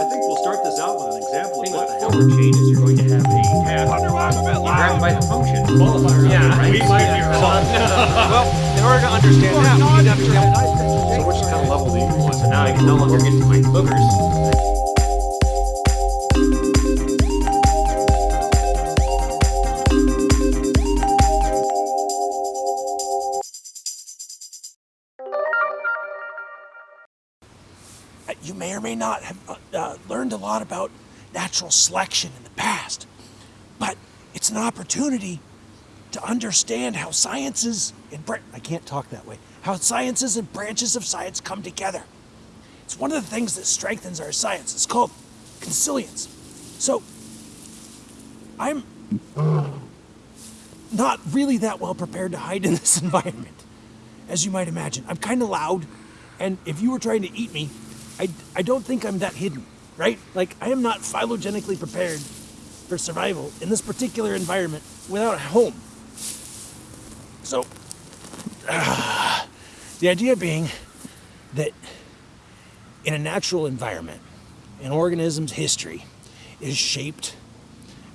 I think we'll start this out with an example of thing what with the the hell. forward chain is you're going to have a tab. Grab by the function. Qualifier. Yeah, right? we might be wrong. well, in order to understand that, we need to understand So which kind of level do you want? So now I can no longer get to my boogers. You may or may not have uh, uh, learned a lot about natural selection in the past, but it's an opportunity to understand how sciences and I can't talk that way. How sciences and branches of science come together. It's one of the things that strengthens our science. It's called consilience. So, I'm not really that well prepared to hide in this environment, as you might imagine. I'm kind of loud, and if you were trying to eat me, I, I don't think I'm that hidden, right? Like, I am not phylogenetically prepared for survival in this particular environment without a home. So, ah, the idea being that in a natural environment, an organism's history is shaped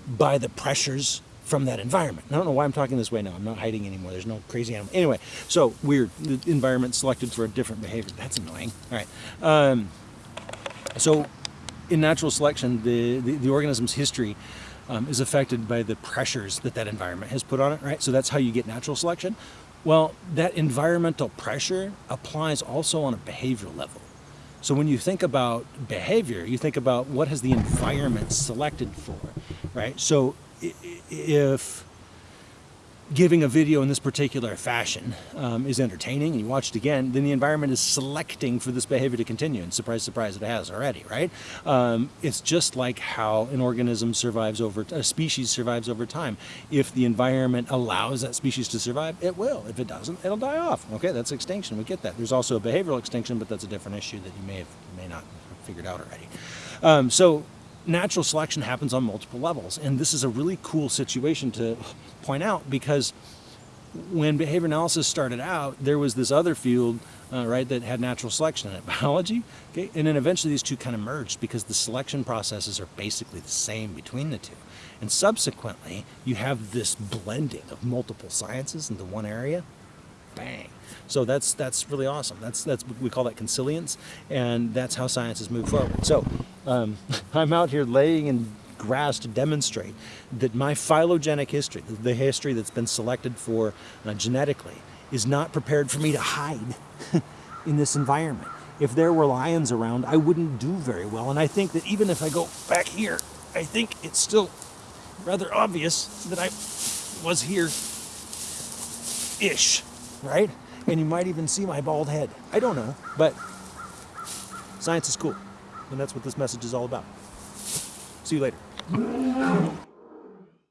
by the pressures from that environment. I don't know why I'm talking this way now. I'm not hiding anymore. There's no crazy animal. Anyway, so weird. The environment selected for a different behavior. That's annoying. All right. Um, so in natural selection, the, the, the organism's history um, is affected by the pressures that that environment has put on it, right? So that's how you get natural selection. Well, that environmental pressure applies also on a behavioral level. So when you think about behavior, you think about what has the environment selected for, right? So if giving a video in this particular fashion um, is entertaining and you watch it again, then the environment is selecting for this behavior to continue. And surprise, surprise, it has already, right? Um, it's just like how an organism survives over, a species survives over time. If the environment allows that species to survive, it will. If it doesn't, it'll die off. Okay, that's extinction. We get that. There's also a behavioral extinction, but that's a different issue that you may have, may not have figured out already. Um, so natural selection happens on multiple levels. And this is a really cool situation to point out because when behavior analysis started out, there was this other field, uh, right, that had natural selection in it, biology. Okay, and then eventually these two kind of merged because the selection processes are basically the same between the two. And subsequently, you have this blending of multiple sciences into one area. Bang. So that's that's really awesome. That's that's we call that consilience, and that's how science has moved forward. So um, I'm out here laying in grass to demonstrate that my phylogenetic history, the- history that's been selected for uh, genetically, is not prepared for me to hide in this environment. If there were lions around, I wouldn't do very well. And I think that even if I go back here, I think it's still rather obvious that I was here ish, right? And you might even see my bald head. I don't know, but science is cool. And that's what this message is all about. See you later.